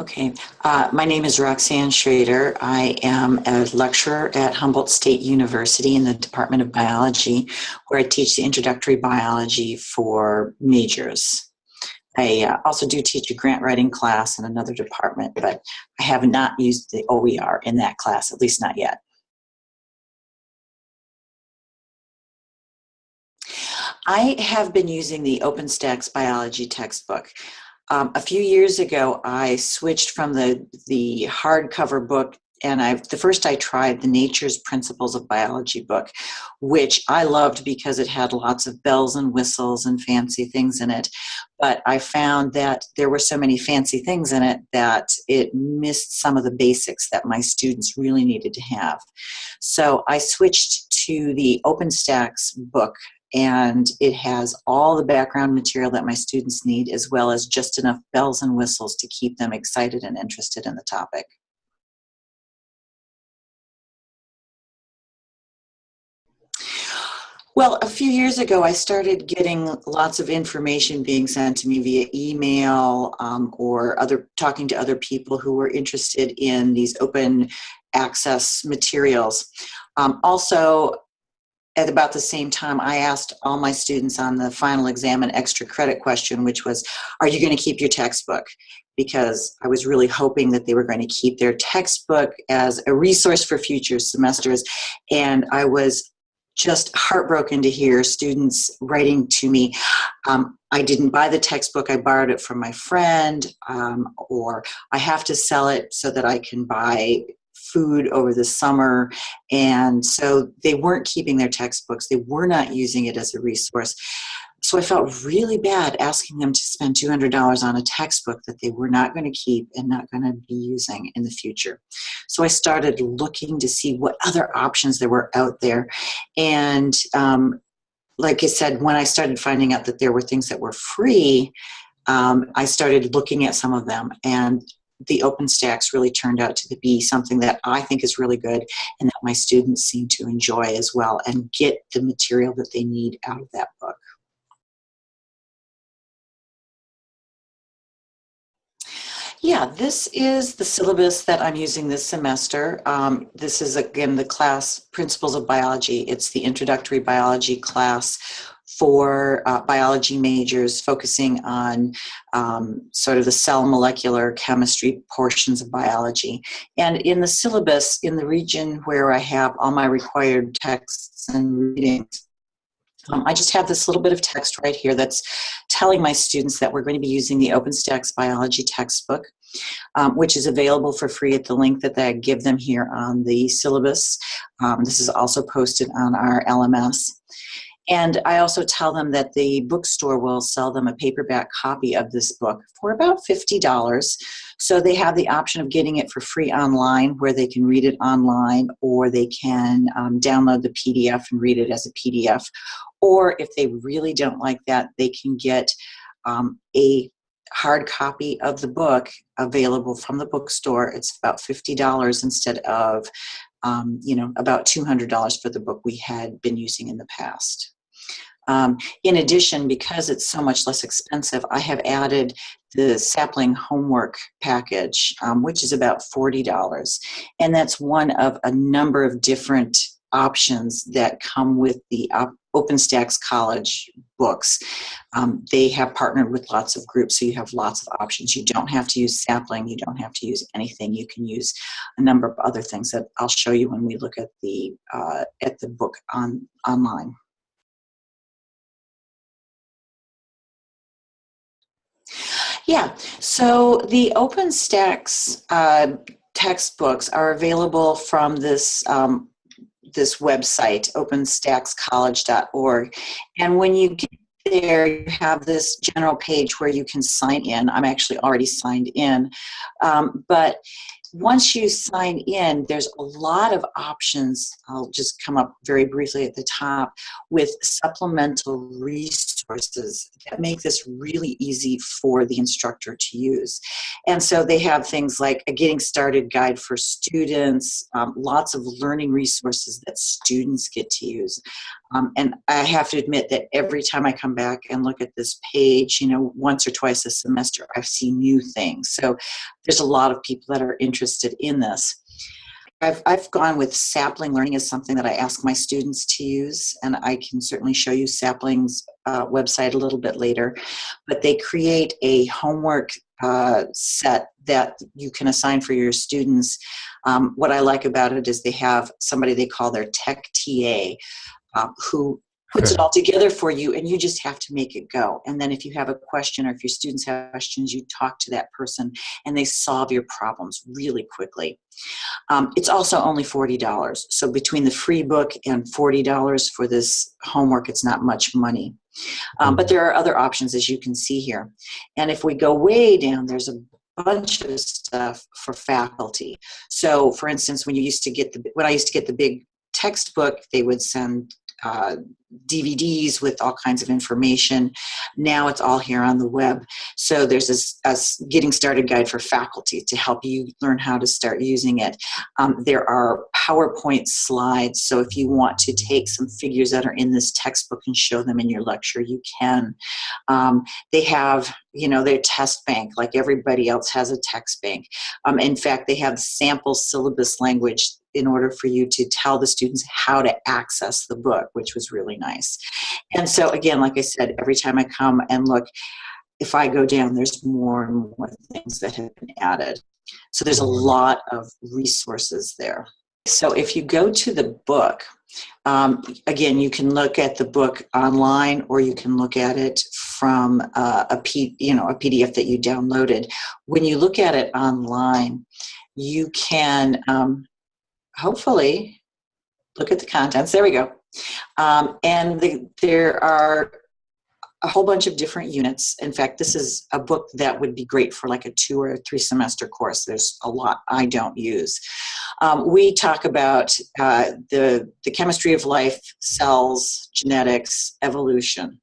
Okay, uh, my name is Roxanne Schrader. I am a lecturer at Humboldt State University in the Department of Biology, where I teach the introductory biology for majors. I uh, also do teach a grant writing class in another department, but I have not used the OER in that class, at least not yet. I have been using the OpenStax biology textbook. Um, a few years ago, I switched from the, the hardcover book and I the first I tried the Nature's Principles of Biology book, which I loved because it had lots of bells and whistles and fancy things in it. But I found that there were so many fancy things in it that it missed some of the basics that my students really needed to have. So I switched to the OpenStax book and it has all the background material that my students need as well as just enough bells and whistles to keep them excited and interested in the topic. Well, a few years ago, I started getting lots of information being sent to me via email um, or other talking to other people who were interested in these open access materials. Um, also, at about the same time, I asked all my students on the final exam an extra credit question, which was, are you going to keep your textbook? Because I was really hoping that they were going to keep their textbook as a resource for future semesters. And I was just heartbroken to hear students writing to me, um, I didn't buy the textbook, I borrowed it from my friend, um, or I have to sell it so that I can buy food over the summer. And so they weren't keeping their textbooks, they were not using it as a resource. So I felt really bad asking them to spend $200 on a textbook that they were not going to keep and not going to be using in the future. So I started looking to see what other options there were out there. And um, like I said, when I started finding out that there were things that were free, um, I started looking at some of them. And the OpenStax really turned out to be something that I think is really good and that my students seem to enjoy as well and get the material that they need out of that book. Yeah, this is the syllabus that I'm using this semester. Um, this is, again, the class Principles of Biology. It's the introductory biology class for uh, biology majors focusing on um, sort of the cell molecular chemistry portions of biology. And in the syllabus, in the region where I have all my required texts and readings, um, I just have this little bit of text right here that's telling my students that we're going to be using the OpenStax biology textbook, um, which is available for free at the link that I give them here on the syllabus. Um, this is also posted on our LMS. And I also tell them that the bookstore will sell them a paperback copy of this book for about $50. So they have the option of getting it for free online where they can read it online or they can um, download the PDF and read it as a PDF. Or if they really don't like that, they can get um, a hard copy of the book available from the bookstore. It's about $50 instead of um, you know, about $200 for the book we had been using in the past. Um, in addition, because it's so much less expensive, I have added the sapling homework package, um, which is about $40. And that's one of a number of different options that come with the OpenStax College books. Um, they have partnered with lots of groups, so you have lots of options. You don't have to use sapling, you don't have to use anything. You can use a number of other things that I'll show you when we look at the, uh, at the book on, online. Yeah, so the OpenStax uh, textbooks are available from this um, this website, openstaxcollege.org. And when you get there, you have this general page where you can sign in. I'm actually already signed in. Um, but once you sign in, there's a lot of options. I'll just come up very briefly at the top with supplemental resources that make this really easy for the instructor to use. And so they have things like a getting started guide for students, um, lots of learning resources that students get to use. Um, and I have to admit that every time I come back and look at this page, you know, once or twice a semester, I see new things. So there's a lot of people that are interested in this. I've, I've gone with sapling learning as something that I ask my students to use, and I can certainly show you sapling's uh, website a little bit later. But they create a homework uh, set that you can assign for your students. Um, what I like about it is they have somebody they call their tech TA um, who puts it all together for you and you just have to make it go. And then if you have a question or if your students have questions, you talk to that person and they solve your problems really quickly. Um, it's also only $40. So between the free book and $40 for this homework, it's not much money. Um, but there are other options as you can see here. And if we go way down, there's a bunch of stuff for faculty. So for instance, when you used to get the, when I used to get the big textbook, they would send uh, DVDs with all kinds of information. Now it's all here on the web. So there's a, a, getting started guide for faculty to help you learn how to start using it. Um, there are PowerPoint slides. So if you want to take some figures that are in this textbook and show them in your lecture, you can. Um, they have, you know, their test bank like everybody else has a text bank. Um, in fact, they have sample syllabus language in order for you to tell the students how to access the book, which was really nice. And so again, like I said, every time I come and look, if I go down, there's more and more things that have been added. So there's a lot of resources there. So if you go to the book, um, again, you can look at the book online or you can look at it from uh, a, P, you know, a PDF that you downloaded. When you look at it online, you can um, hopefully look at the contents. There we go. Um, and the, there are a whole bunch of different units. In fact, this is a book that would be great for like a two or three semester course. There's a lot I don't use. Um, we talk about uh, the, the chemistry of life, cells, genetics, evolution.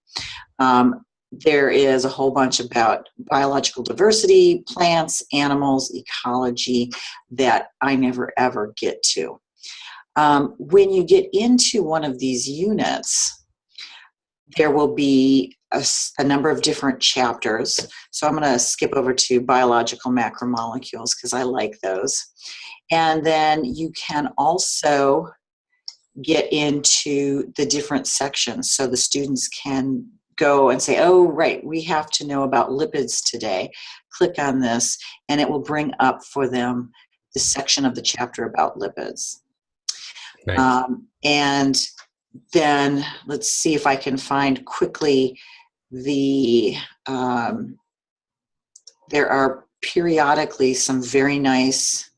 Um, there is a whole bunch about biological diversity, plants, animals, ecology that I never ever get to. Um, when you get into one of these units, there will be a, a number of different chapters. So I'm going to skip over to biological macromolecules because I like those. And then you can also get into the different sections so the students can go and say, oh, right, we have to know about lipids today. Click on this, and it will bring up for them the section of the chapter about lipids. Nice. Um, and then let's see if I can find quickly the, um, there are periodically some very nice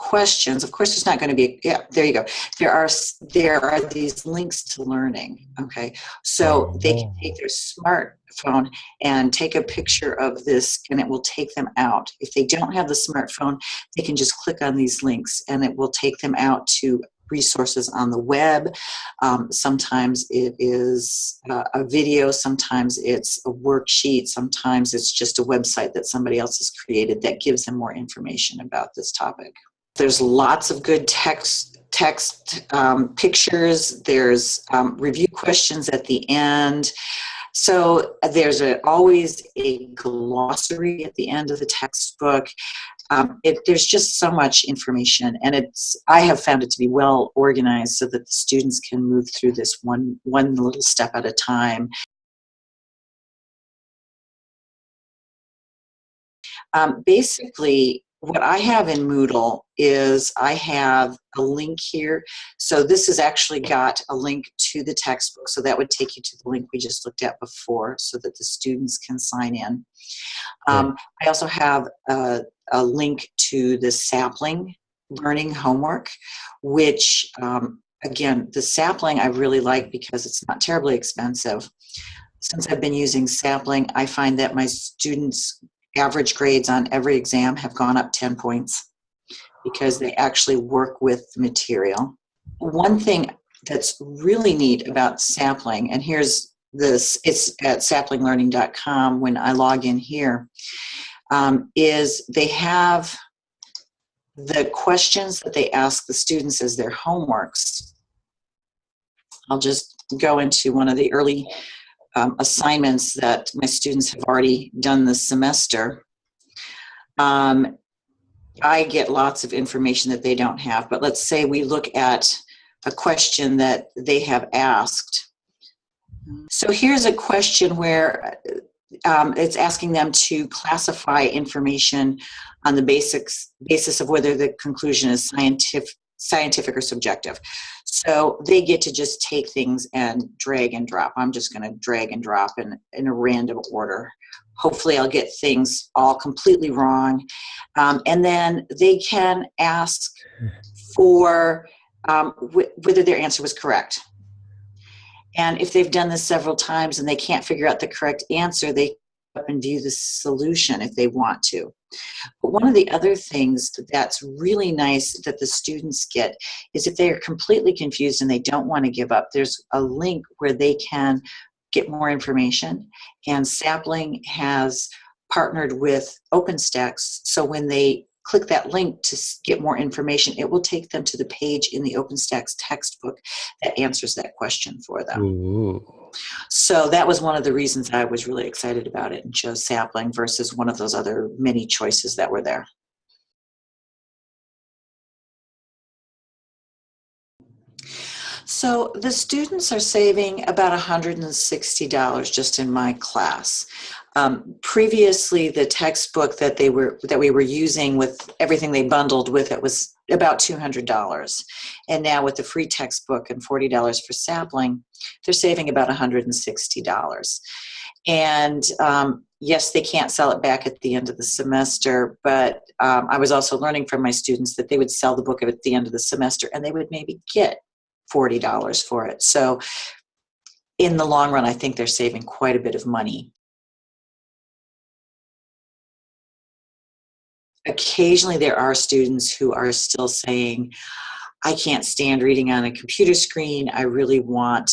questions. Of course, there's not going to be, yeah, there you go. There are, there are these links to learning, okay? So they can take their smartphone and take a picture of this and it will take them out. If they don't have the smartphone, they can just click on these links and it will take them out to resources on the web. Um, sometimes it is uh, a video, sometimes it's a worksheet, sometimes it's just a website that somebody else has created that gives them more information about this topic. There's lots of good text text um, pictures. There's um, review questions at the end. So there's a, always a glossary at the end of the textbook. Um, it, there's just so much information and it's I have found it to be well organized so that the students can move through this one one little step at a time. Um, basically, what I have in Moodle is I have a link here. So this has actually got a link to the textbook. So that would take you to the link we just looked at before so that the students can sign in. Um, I also have a, a, link to the sapling learning homework, which um, again, the sapling I really like because it's not terribly expensive. Since I've been using sapling, I find that my students average grades on every exam have gone up 10 points because they actually work with the material. One thing that's really neat about sapling, and here's this, it's at saplinglearning.com when I log in here, um, is they have the questions that they ask the students as their homeworks. I'll just go into one of the early um, assignments that my students have already done this semester. um, I get lots of information that they don't have, but let's say we look at a question that they have asked. So here's a question where um, it's asking them to classify information on the basics basis of whether the conclusion is scientific scientific or subjective. So they get to just take things and drag and drop. I'm just going to drag and drop in, in a random order. Hopefully I'll get things all completely wrong. Um, and then they can ask for um, whether their answer was correct. And if they've done this several times and they can't figure out the correct answer, they up and view the solution if they want to. But one of the other things that's really nice that the students get is if they are completely confused and they don't want to give up, there's a link where they can get more information. And Sapling has partnered with OpenStax, so when they click that link to get more information, it will take them to the page in the OpenStax textbook that answers that question for them. Ooh. So that was one of the reasons I was really excited about it and chose Sapling versus one of those other many choices that were there. So the students are saving about $160 just in my class. Um, previously, the textbook that they were that we were using with everything they bundled with it was about $200. And now with the free textbook and $40 for sapling, they're saving about $160. And um, yes, they can't sell it back at the end of the semester, but um, I was also learning from my students that they would sell the book at the end of the semester and they would maybe get $40 for it. So in the long run, I think they're saving quite a bit of money occasionally there are students who are still saying, I can't stand reading on a computer screen. I really want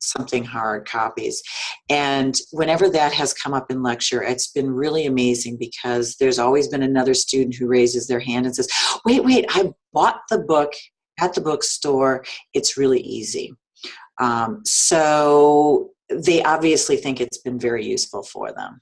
something hard copies. And whenever that has come up in lecture, it's been really amazing because there's always been another student who raises their hand and says, wait, wait, I bought the book at the bookstore. It's really easy. Um, so they obviously think it's been very useful for them.